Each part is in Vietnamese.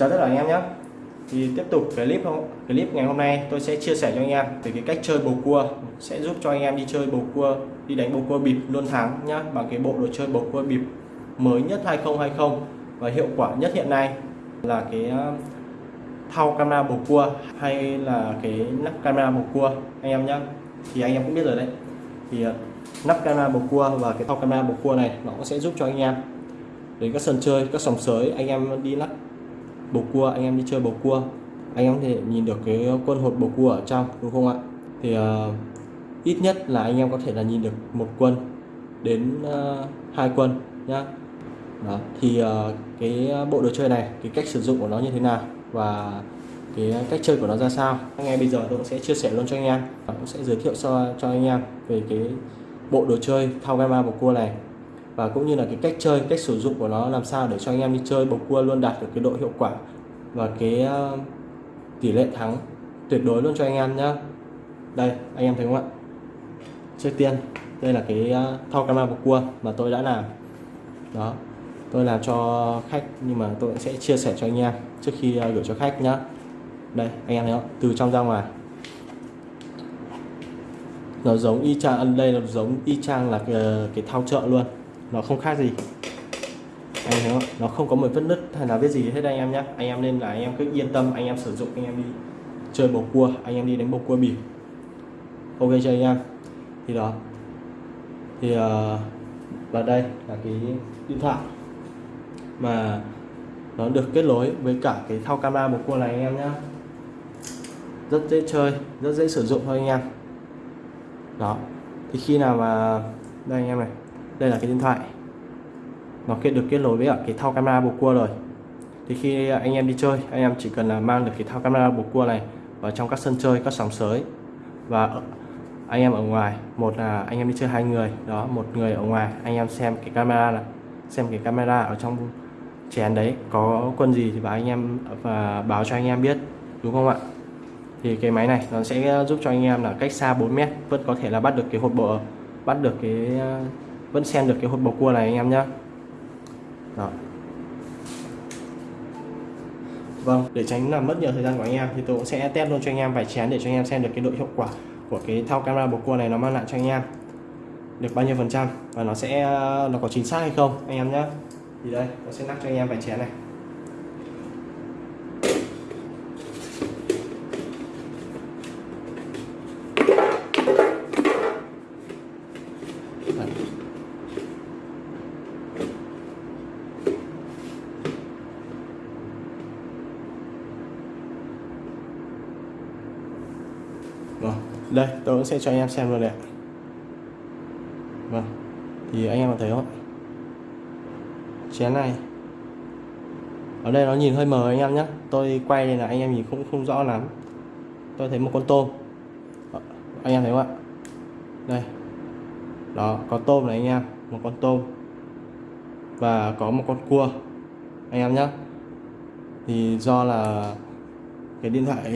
chào tất cả anh em nhé. Thì tiếp tục clip không clip ngày hôm nay tôi sẽ chia sẻ cho anh em về cái cách chơi bầu cua. Sẽ giúp cho anh em đi chơi bầu cua, đi đánh bầu cua bịp luôn thắng nhá, bằng cái bộ đồ chơi bầu cua bịp mới nhất 2020 và hiệu quả nhất hiện nay là cái ờ, thao thau camera bầu cua hay là cái nắp camera bầu cua, anh em nhé thì anh em cũng biết rồi đấy. Thì ờ, nắp camera bầu cua và cái thau camera bầu cua này nó cũng sẽ giúp cho anh em đến các sân chơi, các sòng sới, anh em đi lắc bầu cua anh em đi chơi bầu cua. Anh em có thể nhìn được cái quân hột bầu cua ở trong đúng không ạ? Thì uh, ít nhất là anh em có thể là nhìn được một quân đến uh, hai quân nhá. Đó thì uh, cái bộ đồ chơi này cái cách sử dụng của nó như thế nào và cái cách chơi của nó ra sao? Anh em bây giờ tôi cũng sẽ chia sẻ luôn cho anh em. Và cũng sẽ giới thiệu cho cho anh em về cái bộ đồ chơi thao gamma bầu cua này và cũng như là cái cách chơi cách sử dụng của nó làm sao để cho anh em đi chơi bầu cua luôn đạt được cái độ hiệu quả và cái ờ, tỷ lệ thắng tuyệt đối luôn cho anh em nhé đây anh em thấy không ạ? Trước tiên đây là cái ờ, thao thau camera bầu cua mà tôi đã làm. Đó tôi làm cho khách nhưng mà tôi sẽ chia sẻ cho anh em trước khi ờ, gửi cho khách nhá. Đây anh em thấy không? Từ trong ra ngoài. Nó giống y chang đây là giống y chang là cái, cái thao chợ luôn nó không khác gì. Anh thấy không? Nó không có một vết nứt hay là vết gì hết anh em nhé anh em nên là anh em cứ yên tâm anh em sử dụng anh em đi chơi bầu cua anh em đi đánh bầu cua bỉ. ok chưa anh em? Thì đó. Thì uh, và đây là cái điện thoại mà nó được kết nối với cả cái thao camera bầu cua này anh em nhé rất dễ chơi rất dễ sử dụng thôi anh em. Đó. Thì khi nào mà đây anh em này đây là cái điện thoại. Nó kết được kết nối với cái thao camera bầu cua rồi. Thì khi anh em đi chơi, anh em chỉ cần là mang được cái thao camera bầu cua này vào trong các sân chơi, các sóng sới và anh em ở ngoài, một là anh em đi chơi hai người, đó, một người ở ngoài, anh em xem cái camera là, xem cái camera ở trong chén đấy, có quân gì thì báo anh em, và báo cho anh em biết, đúng không ạ? Thì cái máy này nó sẽ giúp cho anh em là cách xa 4 mét, vẫn có thể là bắt được cái hột bộ bắt được cái vẫn xem được cái hột bầu cua này anh em nhé đó. Vâng để tránh làm mất nhiều thời gian của anh em thì tôi cũng sẽ test luôn cho anh em vài chén để cho anh em xem được cái độ hiệu quả của cái thao camera bầu cua này nó mang lại cho anh em. Được bao nhiêu phần trăm và nó sẽ nó có chính xác hay không anh em nhé thì đây tôi sẽ lắc cho anh em vài chén này. Vâng, đây tôi sẽ cho anh em xem luôn này. Vâng, thì anh em có thấy không? Chén này. Ở đây nó nhìn hơi mờ anh em nhé. Tôi quay đây là anh em nhìn cũng không rõ lắm. Tôi thấy một con tôm. Ờ, anh em thấy không ạ? Đây. Đó có tôm này anh em một con tôm. Và có một con cua anh em nhé. Thì do là cái điện thoại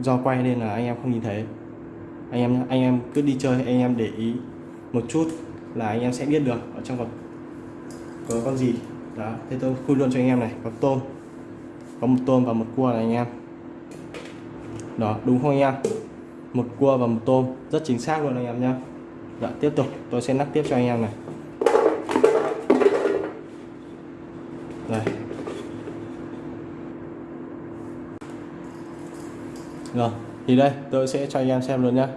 do quay nên là anh em không nhìn thấy. Anh em anh em cứ đi chơi, anh em để ý một chút là anh em sẽ biết được ở trong vật có con gì. Đó, thế tôi khui luôn cho anh em này, có tôm, có một tôm và một cua này anh em. Đó, đúng không anh em? Một cua và một tôm, rất chính xác luôn anh em nhé dạ tiếp tục, tôi sẽ nắp tiếp cho anh em này. Đây. Rồi thì đây tôi sẽ cho anh em xem luôn nhá.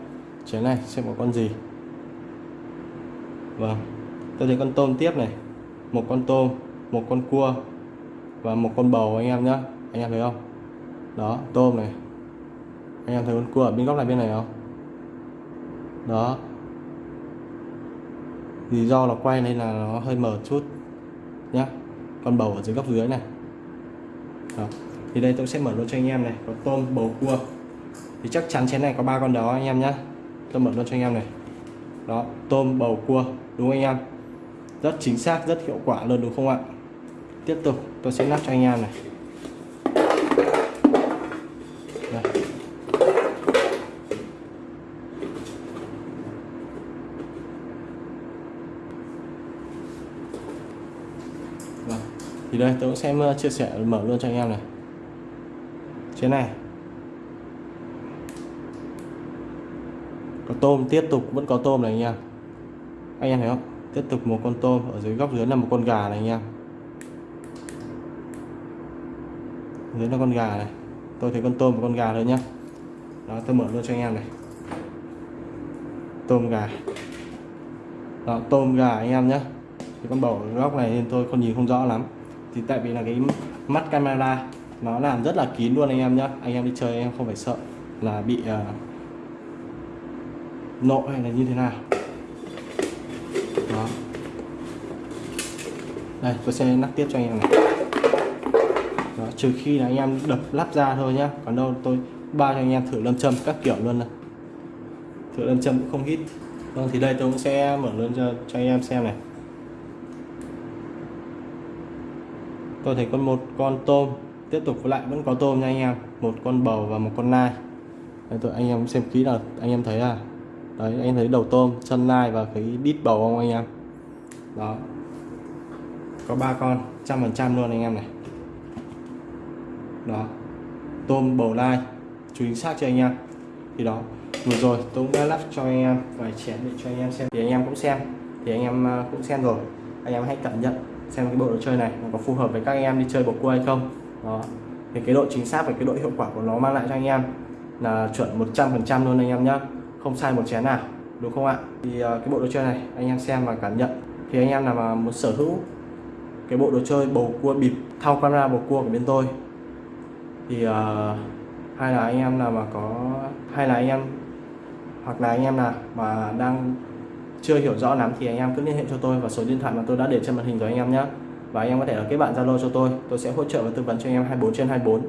Chén này xem có con gì. Vâng tôi thấy con tôm tiếp này. Một con tôm một con cua và một con bầu anh em nhá, anh em thấy không? Đó tôm này. Anh em thấy con cua ở bên góc này bên này không? Đó. Vì do là quay nên là nó hơi mờ chút nhá. Con bầu ở dưới góc dưới này. Đó. thì đây tôi sẽ mở luôn cho anh em này. Có tôm bầu cua thì chắc chắn chén này có ba con đó anh em nhé tôi mở luôn cho anh em này. Đó, tôm, bầu, cua, đúng anh em? Rất chính xác, rất hiệu quả luôn, đúng không ạ? Tiếp tục, tôi sẽ nắp cho anh em này. Đây. Vâng. Thì đây, tôi cũng sẽ chia sẻ, mở luôn cho anh em này. Trên này. Có tôm tiếp tục vẫn có tôm này anh em. Anh em thấy không? Tiếp tục một con tôm ở dưới góc dưới là một con gà này anh em. Dưới là con gà này. Tôi thấy con tôm và con gà thôi nhá. Đó tôi mở luôn cho anh em này. Tôm gà. Đó tôm gà anh em nhé thì con bầu ở góc này nên tôi không nhìn không rõ lắm. Thì tại vì là cái mắt camera nó làm rất là kín luôn anh em nhé anh em đi chơi em không phải sợ là bị uh, nội hay là như thế nào? Đó. Đây tôi sẽ lắp tiếp cho anh em này. Đó, trừ khi là anh em đập lắp ra thôi nhá. Còn đâu tôi bao cho anh em thử lâm châm các kiểu luôn này. Thử lâm châm cũng không hít. Vâng thì đây tôi cũng sẽ mở luôn cho, cho anh em xem này. Tôi thấy con một con tôm tiếp tục với lại vẫn có tôm nha anh em. Một con bầu và một con nai. Đây, tôi anh em xem kỹ là anh em thấy à đấy, anh thấy đầu tôm chân nai và cái đít bầu không anh em? Đó. Có ba con, trăm phần trăm luôn anh em này. Đó. Tôm bầu lai, chú xác cho anh em. Thì đó, vừa rồi tôi cũng đã lắp cho anh em vài chén để cho anh em xem. Thì anh em cũng xem. Thì anh em ờ, cũng xem rồi. Anh em hãy cảm nhận xem cái bộ đồ chơi này nó có phù hợp với các anh em đi chơi bầu cua hay không. Đó. Thì cái độ chính xác và cái độ hiệu quả của nó mang lại cho anh em là chuẩn 100% luôn anh em nhé không sai một chén nào đúng không ạ? Thì ờ, cái bộ đồ chơi này anh em xem và cảm nhận. Thì anh em nào mà muốn sở hữu cái bộ đồ chơi bầu cua bịp thao camera bầu cua của bên tôi thì uh, hay là anh em nào mà có hay là anh em hoặc là anh em nào mà đang chưa hiểu rõ lắm thì anh em cứ liên hệ cho tôi vào số điện thoại mà tôi đã để trên màn hình rồi anh em nhé và anh em có thể là kết bạn Zalo cho tôi tôi sẽ hỗ trợ và tư vấn cho anh em 24 trên 24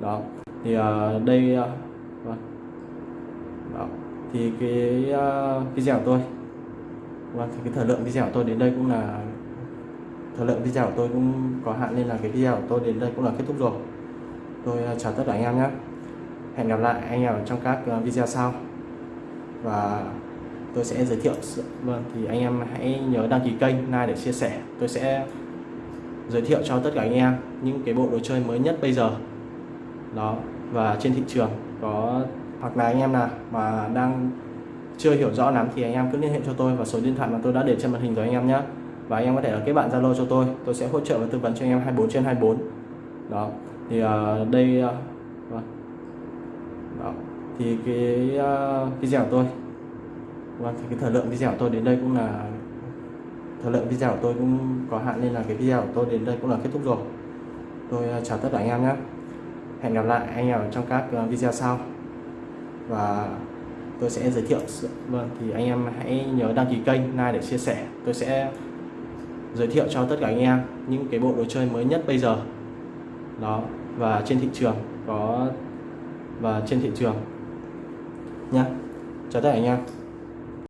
đó. Thì uh, đây uh thì cái à, uh, video của tôi và cái thời lượng video của tôi đến đây cũng là thời lượng video của tôi cũng có hạn nên là cái video của tôi đến đây cũng là kết thúc rồi. Tôi uh, chào tất cả anh em nhé. Hẹn gặp lại anh em trong các uh, video sau. Và tôi sẽ giới thiệu vâng thì anh em hãy nhớ đăng ký kênh like để chia sẻ. Tôi sẽ giới thiệu cho tất cả anh em những cái bộ đồ chơi mới nhất bây giờ. Đó và trên thị trường có hoặc là anh em nào mà đang chưa hiểu rõ lắm thì anh em cứ liên hệ cho tôi và số điện thoại mà tôi đã để trên màn hình rồi anh em nhé và anh em có thể là kết bạn Zalo cho tôi tôi sẽ hỗ trợ và tư vấn cho anh em 24 trên 24 đó thì uh, đây uh, đó. thì cái uh, video của tôi Vâng, thì cái thời lượng video của tôi đến đây cũng là thời lượng video của tôi cũng có hạn nên là cái video của tôi đến đây cũng là kết thúc rồi. Tôi chào tất cả anh em nhé. Hẹn gặp lại anh em trong các video sau. Và tôi sẽ giới thiệu vâng thì anh em hãy nhớ đăng ký kênh, like để chia sẻ. Tôi sẽ giới thiệu cho tất cả anh em những cái bộ đồ chơi mới nhất bây giờ. Đó và trên thị trường có và trên thị trường nhá. Chào tất cả anh em.